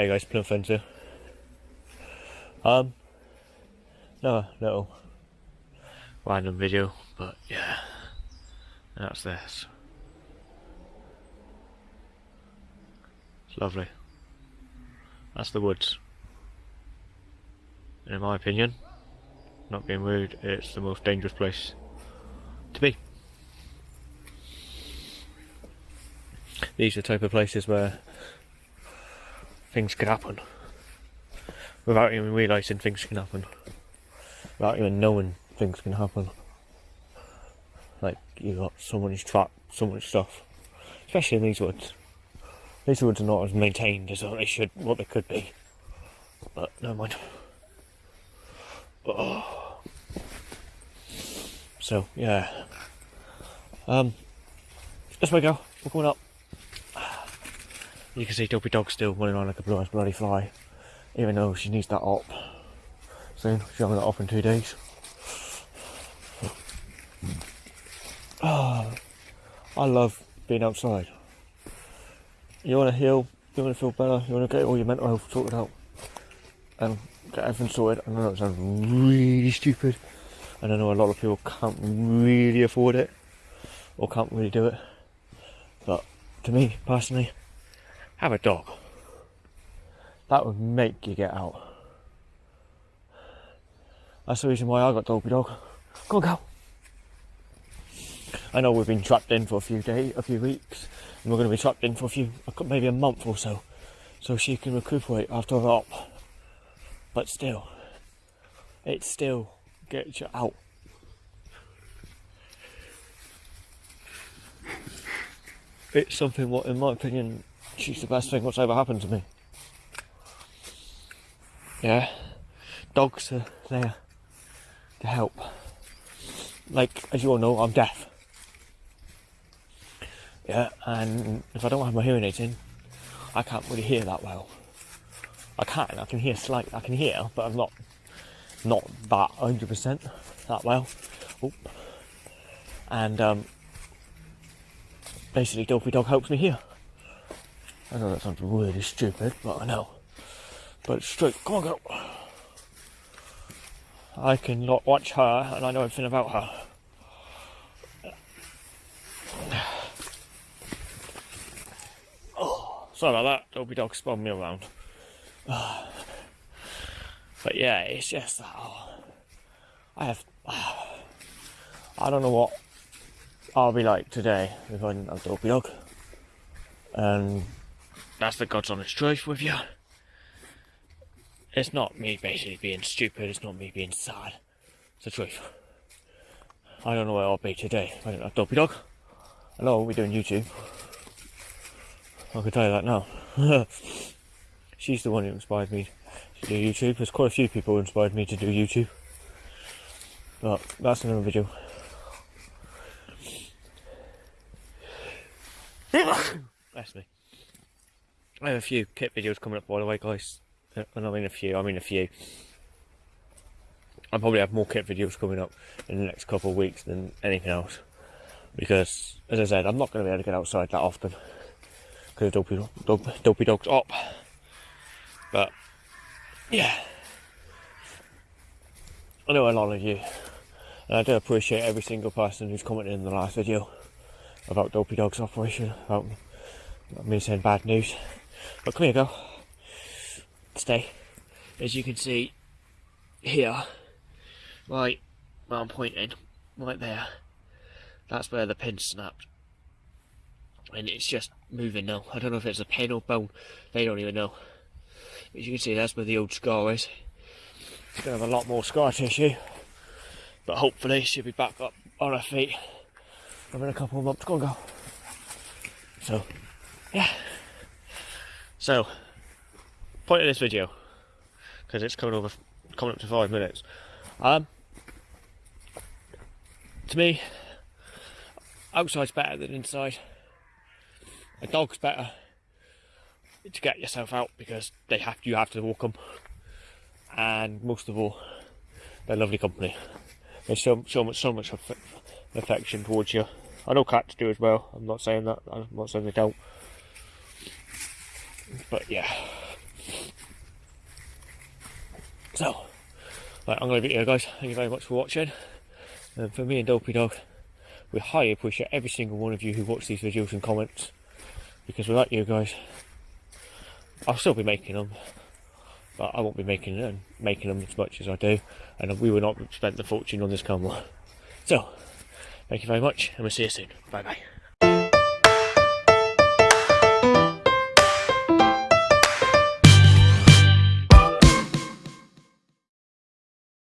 Hey guys, Plum Friends here. Um, no, little random video, but yeah, that's this. It's lovely. That's the woods. And in my opinion, not being rude, it's the most dangerous place to be. These are the type of places where things can happen without even realising things can happen, without even knowing things can happen. Like you got someone's trapped, so much stuff, especially in these woods. These woods are not as maintained as they should, what they could be. But never mind. Oh. So yeah. Um. This way go. We're going up. You can see Dopey Dog still running on like a blue bloody fly, even though she needs that op soon. She's having that op in two days. Oh, I love being outside. You want to heal, you want to feel better, you want to get all your mental health sorted out and get everything sorted. I know it sounds really stupid, and I know a lot of people can't really afford it or can't really do it, but to me personally, have a dog. That would make you get out. That's the reason why I got Dopey Dog. Go on, go. I know we've been trapped in for a few days, a few weeks, and we're going to be trapped in for a few, maybe a month or so, so she can recuperate after her op. But still, it still gets you out. It's something what, in my opinion, she's the best thing what's ever happened to me. Yeah, dogs are there to help. Like, as you all know, I'm deaf. Yeah, and if I don't have my hearing aids in, I can't really hear that well. I can, I can hear slight, I can hear, but I'm not, not that 100% that well. Oop. And um, basically, Dopey Dog helps me hear. I know that sounds really stupid, but I know. But it's. Come on, girl. I can not watch her, and I know everything about her. Oh, sorry about that. Dopey dog spun me around. But yeah, it's just that. Oh, I have. I don't know what I'll be like today if I didn't have Dopey Dog. And that's the God's honest truth with you. It's not me basically being stupid, it's not me being sad. It's the truth. I don't know where I'll be today I don't have Dopey Dog. Know we're doing YouTube. I can tell you that now. She's the one who inspired me to do YouTube. There's quite a few people who inspired me to do YouTube. But that's another video. Bless me. I have a few kit videos coming up by the way guys. Uh, And I mean a few, I mean a few. I'll probably have more kit videos coming up in the next couple of weeks than anything else. Because, as I said, I'm not going to be able to get outside that often. Because Dopey, Dopey, Dopey Dog's up. But, yeah. I know a lot of you. And I do appreciate every single person who's commented in the last video about Dopey Dog's operation, about me saying bad news. But come here, girl. Stay. As you can see here, right where I'm pointing, right there, that's where the pin snapped. And it's just moving now. I don't know if it's a pin or bone, they don't even know. As you can see, that's where the old scar is. It's going to have a lot more scar tissue. But hopefully she'll be back up on her feet within a couple of months. Go on, go. So, yeah. So, point of this video, because it's coming over, coming up to five minutes. Um, to me, outside's better than inside. A dog's better to get yourself out because they have you have to walk them, and most of all, they're lovely company. They show so much so much affection towards you. I know cats do as well. I'm not saying that. I'm not saying they don't. But yeah. So, right, I'm going to leave it here, guys. Thank you very much for watching. And for me and Dopey Dog, we highly appreciate every single one of you who watch these videos and comments because without you guys, I'll still be making them, but I won't be making them making them as much as I do, and we will not spend the fortune on this camera. So, thank you very much, and we'll see you soon. Bye bye.